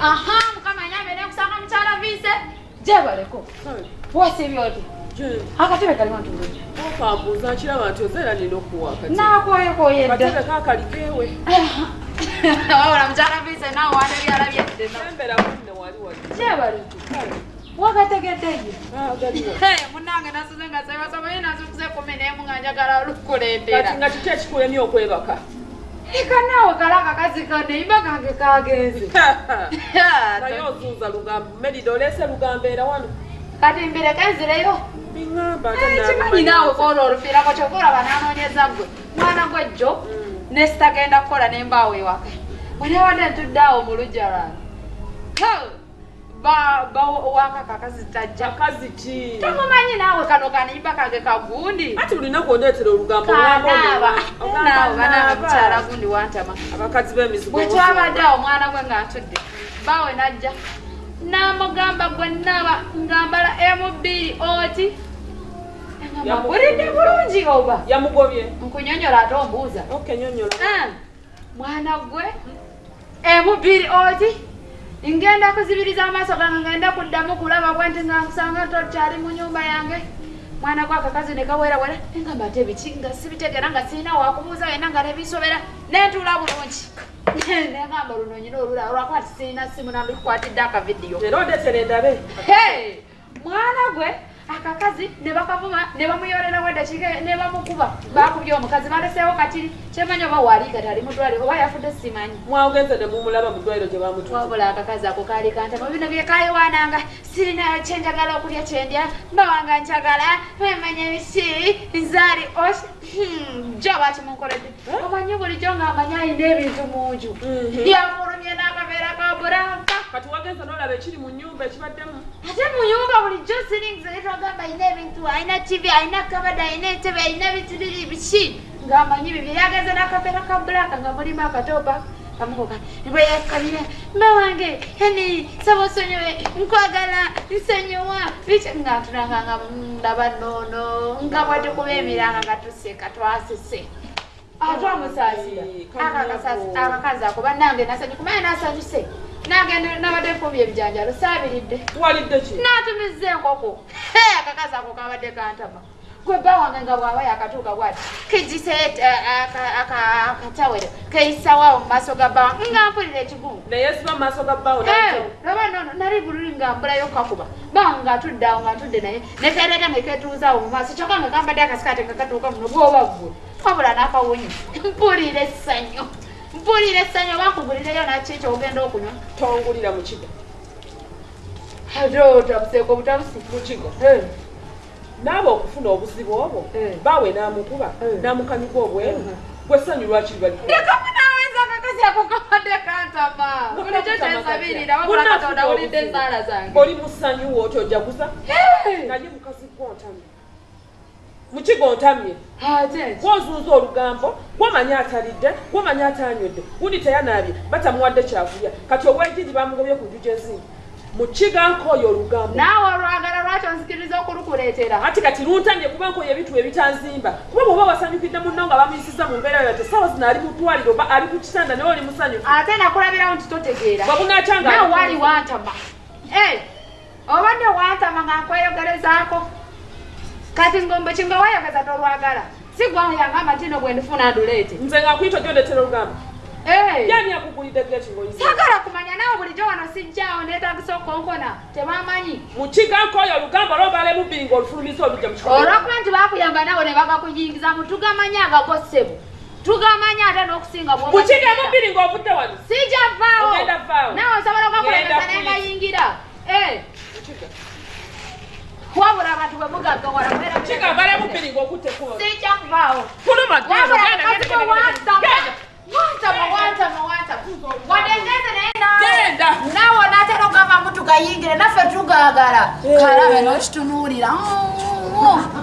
aha mukama anyambe nekusanga mukyala viise gyebaleko wasiibye oti akatebe kalimu ntulungi okambuuza nkiraba nti ozeera nina okuwa kati nakoyekoye dda kakalikeewe wabula mukyala viise nawe wana ebyala byedde sembera munne wali wali. Gyebaleko wagategeddeyo galiwo munange nasuze nga sebasomaye nasukuze kumi nemu nga njagala kati olukuleetera nga kiki ekikulemye okwebaka eka naawe kala akakazi kange imba kange kagenze naye ozuuza lugambo merida oleese lugambo era wano? Kati mbireke nzireyo biŋŋamba kimanyi naawe koona olufiirako kyokulaba nanoonyeza gwe mwana gwe jjo ne sitagenda kukola nembaawo ewaka. Bwenewadde ntudde awo mu lujja lwange waka kakazi tajja akazi ki tomumanyi naawe kano kanimba kange kagundi ati lunaku ondeetera olugambo mukyala gundi wantama abakazi b'emizigo bwe twabadde awo omwana gwe nga ntudde baawe najja n'amugamba gwe naaba ngambala emu-bbiri oti. Yamu- bulidde bulungi oba. Yamugobye nkunyonyola ate ombuuza. Ah, mwana gwe emu-bbiri oti ngenda kuzibiriza amaaso gange ngenda kuddamu kulaba bwe nti nga nsanga tokyali mu nyumba yange. Mwana gwe akakazi ne kawerawera engamba ate biki nga sibitegera nga sirina wakubuuza wena nga nebisobera nentuula bulungi. Nengamba luno nyina olula olwakuba ti sirina simu nandikukwatidde akavidiyo. Era ondeetera endabe. Hey! mwana gwe akakazi ne bakavuma ne bamuyorerawo eddakiika ne bamukuba. Bakubye omukazi baleseewo katiri kyemanyi oba waali kati ali mudwaliro oba yafudde simanyi? Mwagenze ne mumulaba mu ddwaliro gye bamutwa wabula akakazi ako kaali kantama. Bino byekayiwaananga sirina kyenjagala okulya kyendya. Mbawanga njagala wemanya ebisi nzaali os jo bakimunkoledde omanyi bulijjo ngaamanyi ayina ebintu mu nju Mhm. byamulumye n'akaveera ka buranka kati wagenze n'olaba ekiri mu nnyumba ekibaddemu. Ate mu nyumba bulijjo siringi zetwagamba ayina ebintu ayina tv ayina kabada ayina entebe ayina bitiriri biki? Ngaamanyi bibyo yagenze n'akaveera ka bulaka nga mulimu akatopa kamukoka bweyakabira mba wange yani saba osonyiwe nkwagala nsonyiwa biki? Nga ntunanganga ndaba noono nga bwe tukuba emiranga nga tuseka twasese. Atwamusaasira akakazi ako bannange nasanyuka kumanye nasanyuse nange nabadde nfumya ebijanjalo saabiridde walidde ki? Natumiza enkoko. Akakazi ako kabadde kantama. Gwe bba wange nga bwaba yakatuuka bwati kejise akatawero keisawaawo mu maaso ga bba wange nga mpulira ekigungu naye siba mu maaso ga bbaawo laba nono nali bululi nga mbulayo kakuba. Bawa nga atudde awo nga atudde naye nekereeta neketuuzaawo mu maaso kyokka nga kambadde akasikaate kakatuuka muno bwoba ggwe. Wabula n'akawunyi mpulira essanyu mpulira essanyu oba nkugulireyo naki kyogenda okunywa? Tongulira mu kigo. Ate otabuseeko butabusi mu kigo. Eh. naaba okufuna obuzibu obwo Eh. baawe n'amukuba Eh. n'amukanyuka obweru. Gwe ssanyu lwaki bali ndekamu naweza akakazi ako kabadde kantama. Bulijjo kyensabirira wabula katonda wulidde ensaala zange. Oli mu ssanyu wooti ojaguza? Hey! naye mukazi gwontamye mu kigo ontamye ate gwozunza olugambo gwomanya atalidde gwomanya atanywedde gundi teyanaabye batamuwadde kyakulya. Kati obwejiri bamugobye ku njuja ezindi mu kiganka oyo olugambo. Naawe olwagala lwaki onzikiriza okulukuleetera ati kati luntamye kuba nkoyo ebitu ebitanzimba kuba bwoba wasanyukidde munno nga bamuyisiza mu mbeera yo te sawa zino ali mu ddwaliro oba ali ku kitanda naye oli musanyufu. Ate nakulabirawo nti totegeera. Bwe bunakyanga nawe wali wantama. Eh, obadde wantama nga nkweyogerezaako kati ngombe kinga wayogeza tolwagala si gwayangamba ntino bwe ndifuna nduleete nze nga kuyita gyondeetera olugambo Eh. yani akugulidde geti ngaoyisa sagala kumanya naawe bulijjo wano sijjaawo neetagisa okonkona tebamanyi mu kiganka oyo olugambo lwobalemu bbiri ng'olufulumisa olujja mu kikola olwokuba nti bakuyamba nawe ne bagakuyingiza mu tugamanyi agagossebu tugamanyi ate n'okusinga mu kigamu bbiri ng'ovudde wano? Sijja vaawo. Ogenda vaawo. nawe osobola okakulemesa Genda ne wabula abantu bwe mugagawalakikamala mupiri ngaokutekua sijja kuvaawo wadengeze naye naawe. Onatera ogamba mutugayingire naffe tugagala. Kalabe nokitunuulira mm, mm.